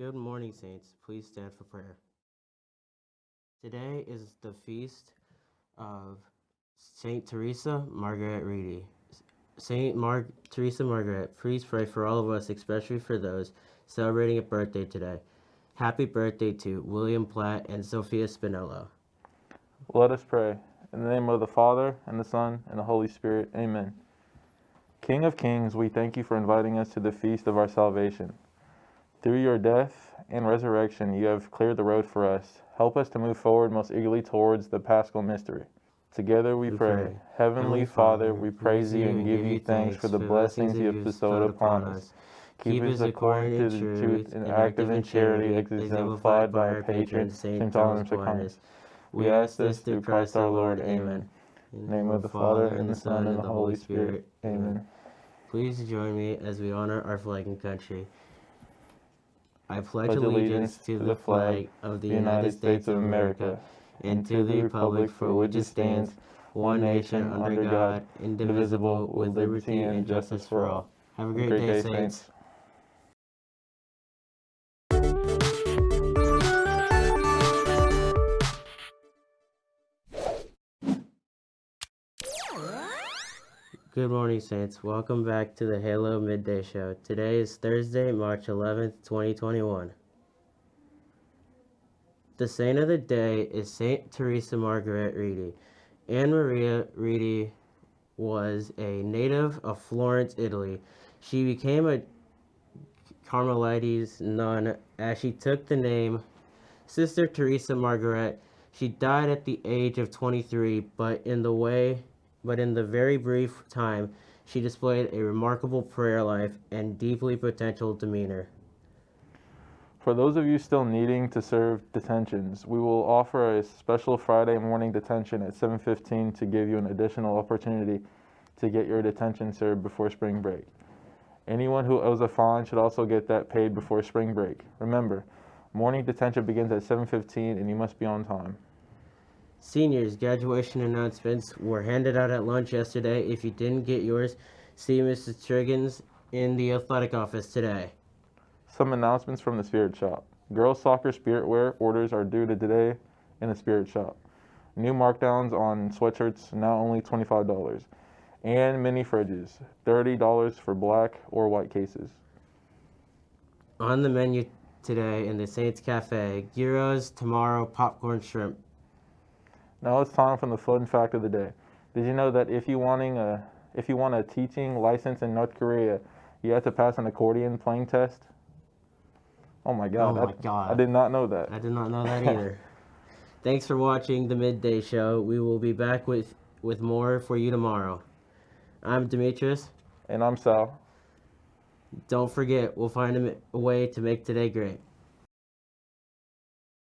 Good morning, Saints. Please stand for prayer. Today is the feast of Saint Teresa Margaret Redi. Saint Mar- Teresa Margaret, please pray for all of us, especially for those celebrating a birthday today. Happy birthday to William Platt and Sophia Spinello. Let us pray. In the name of the Father, and the Son, and the Holy Spirit. Amen. King of kings, we thank you for inviting us to the feast of our salvation. Through your death and resurrection, you have cleared the road for us. Help us to move forward most eagerly towards the paschal mystery. Together we, We pray. pray. Heavenly Father, we praise you and give you thanks for the blessings you have bestowed upon us. Keep us according to the truth and active in charity exemplified by our patron, St. Thomas Aquinas. We ask this through Christ our Lord. Amen. In the name of the Father, and the Son, and the Holy Spirit. Amen. Please join me as we honor our flag and country. I pledge allegiance to the flag of the United States of America and to the republic for which it stands, one nation under God, indivisible, with liberty and justice for all. Have a great day, Saints. Good morning, Saints. Welcome back to the Halo Midday Show. Today is Thursday, March 11th, 2021. The saint of the day is Saint Teresa Margaret Redi. Anne Maria Redi was a native of Florence, Italy. She became a Carmelites nun as she took the name Sister Teresa Margaret. She died at the age of 23, but in the way but in the very brief time she displayed a remarkable prayer life and deeply potential demeanor. For those of you still needing to serve detentions, we will offer a special Friday morning detention at 7:15 to give you an additional opportunity to get your detention served before spring break. Anyone who owes a fine should also get that paid before spring break. Remember, morning detention begins at 7:15 and you must be on time. Seniors, graduation announcements were handed out at lunch yesterday. If you didn't get yours, see Mrs. Triggins in the athletic office today. Some announcements from the Spirit Shop. Girls soccer spirit wear orders are due to today in the Spirit Shop. New markdowns on sweatshirts now only $25. And mini fridges, $30 for black or white cases. On the menu today in the Saints Cafe, gyros, tomorrow, popcorn, shrimp. Now it's time for the fun fact of the day. Did you know that if you wanting a if you want a teaching license in North Korea, you have to pass an accordion playing test? Oh my god. Oh my I, God. I did not know that. I did not know that either. Thanks for watching the midday show. We will be back with, with more for you tomorrow. I'm Demetrius. And I'm Sal. Don't forget, we'll find a, a way to make today great.